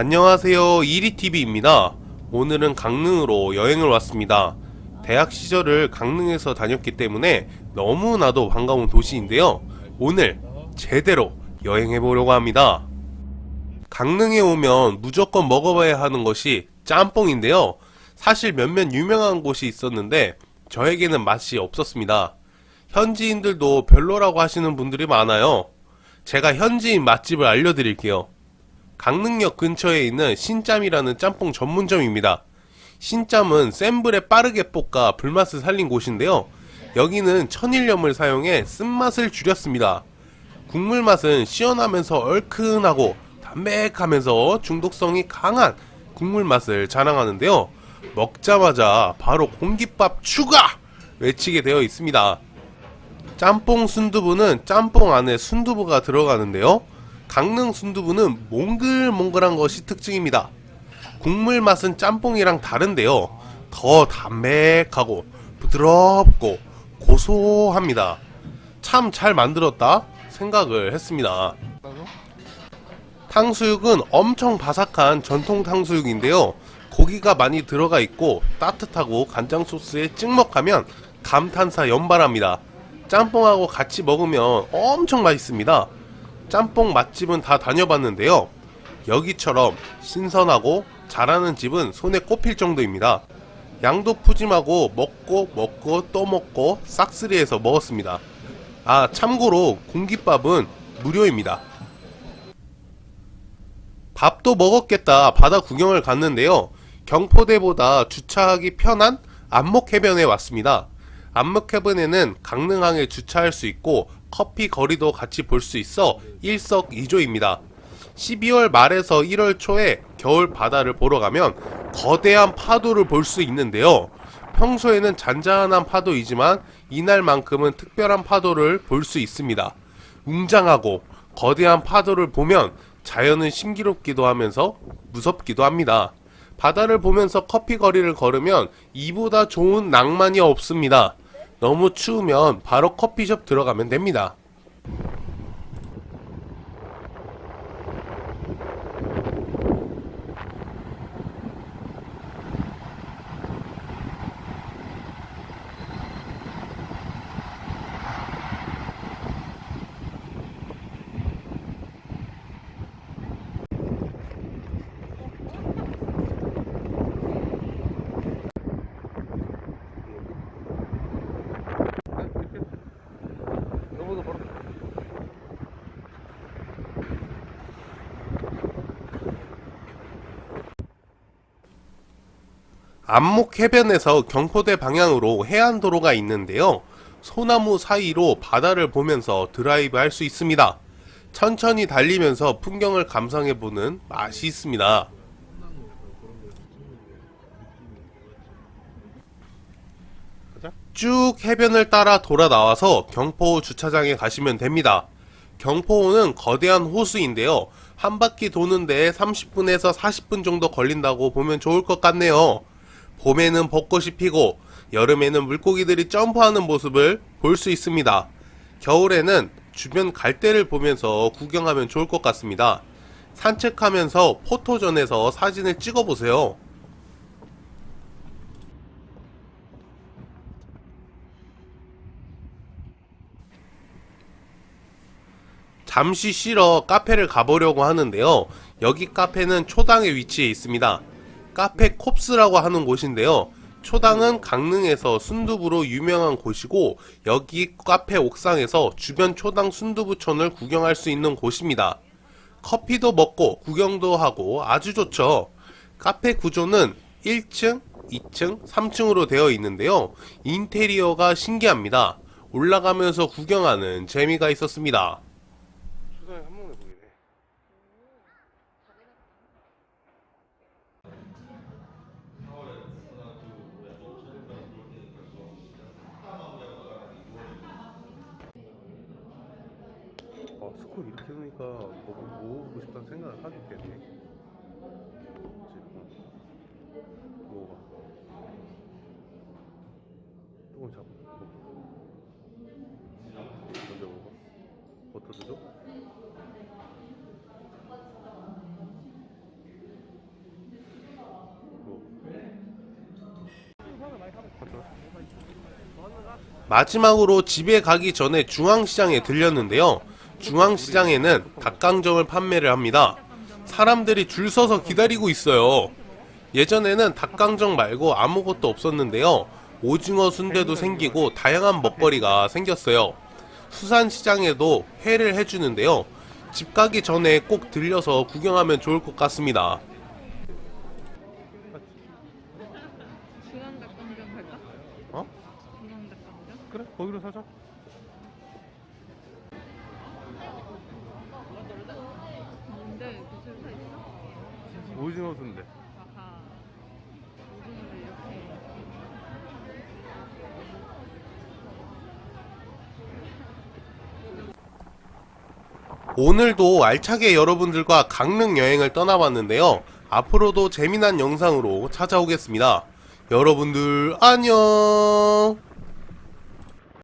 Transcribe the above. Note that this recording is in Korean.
안녕하세요. 이리TV입니다. 오늘은 강릉으로 여행을 왔습니다. 대학 시절을 강릉에서 다녔기 때문에 너무나도 반가운 도시인데요. 오늘 제대로 여행해 보려고 합니다. 강릉에 오면 무조건 먹어봐야 하는 것이 짬뽕인데요. 사실 몇몇 유명한 곳이 있었는데 저에게는 맛이 없었습니다. 현지인들도 별로라고 하시는 분들이 많아요. 제가 현지인 맛집을 알려드릴게요 강릉역 근처에 있는 신짬이라는 짬뽕 전문점입니다. 신짬은 센 불에 빠르게 볶아 불맛을 살린 곳인데요. 여기는 천일염을 사용해 쓴맛을 줄였습니다. 국물 맛은 시원하면서 얼큰하고 담백하면서 중독성이 강한 국물 맛을 자랑하는데요. 먹자마자 바로 공깃밥 추가! 외치게 되어 있습니다. 짬뽕 순두부는 짬뽕 안에 순두부가 들어가는데요. 강릉 순두부는 몽글몽글한 것이 특징입니다. 국물 맛은 짬뽕이랑 다른데요. 더 담백하고 부드럽고 고소합니다. 참 잘 만들었다 생각을 했습니다. 탕수육은 엄청 바삭한 전통 탕수육인데요. 고기가 많이 들어가 있고 따뜻하고 간장 소스에 찍먹하면 감탄사 연발합니다. 짬뽕하고 같이 먹으면 엄청 맛있습니다. 짬뽕 맛집은 다 다녀봤는데요. 여기처럼 신선하고 잘하는 집은 손에 꼽힐 정도입니다. 양도 푸짐하고 먹고 먹고 또 먹고 싹쓸이해서 먹었습니다. 아 참고로 공깃밥은 무료입니다. 밥도 먹었겠다 바다 구경을 갔는데요. 경포대보다 주차하기 편한 안목해변에 왔습니다. 안목해변에는 강릉항에 주차할 수 있고 커피 거리도 같이 볼 수 있어 일석이조입니다. 12월 말에서 1월 초에 겨울 바다를 보러 가면 거대한 파도를 볼 수 있는데요. 평소에는 잔잔한 파도이지만 이날만큼은 특별한 파도를 볼 수 있습니다. 웅장하고 거대한 파도를 보면 자연은 신기롭기도 하면서 무섭기도 합니다. 바다를 보면서 커피 거리를 걸으면 이보다 좋은 낭만이 없습니다. 너무 추우면 바로 커피숍 들어가면 됩니다. 안목 해변에서 경포대 방향으로 해안도로가 있는데요. 소나무 사이로 바다를 보면서 드라이브 할 수 있습니다. 천천히 달리면서 풍경을 감상해보는 맛이 있습니다. 쭉 해변을 따라 돌아 나와서 경포호 주차장에 가시면 됩니다. 경포호는 거대한 호수인데요. 한 바퀴 도는데 30분에서 40분 정도 걸린다고 보면 좋을 것 같네요. 봄에는 벚꽃이 피고 여름에는 물고기들이 점프하는 모습을 볼 수 있습니다. 겨울에는 주변 갈대를 보면서 구경하면 좋을 것 같습니다. 산책하면서 포토전에서 사진을 찍어보세요. 잠시 쉬러 카페를 가보려고 하는데요. 여기 카페는 초당에 위치해 있습니다. 카페 콥스라고 하는 곳인데요. 초당은 강릉에서 순두부로 유명한 곳이고 여기 카페 옥상에서 주변 초당 순두부촌을 구경할 수 있는 곳입니다. 커피도 먹고 구경도 하고 아주 좋죠. 카페 구조는 1층, 2층, 3층으로 되어 있는데요. 인테리어가 신기합니다. 올라가면서 구경하는 재미가 있었습니다. 자꾸 이렇게 해놓으니까 뭐 모으고 싶다는 생각을 하기 때문에. 뭐가 조금 잡고 먼저 먹어 버터도 줘? 뭐? 마지막으로 집에 가기 전에 중앙시장에 들렸는데요. 중앙시장에는 닭강정을 판매를 합니다. 사람들이 줄 서서 기다리고 있어요. 예전에는 닭강정 말고 아무것도 없었는데요. 오징어 순대도 생기고 다양한 먹거리가 생겼어요. 수산시장에도 회를 해주는데요. 집 가기 전에 꼭 들려서 구경하면 좋을 것 같습니다. 어? 그래, 거기로 사자. 뭔데 무슨 사 있어? 오징어 순대. 아하 오징어를 이렇게 오늘도 알차게 여러분들과 강릉 여행을 떠나봤는데요. 앞으로도 재미난 영상으로 찾아오겠습니다. 여러분들 안녕!